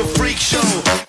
a freak show.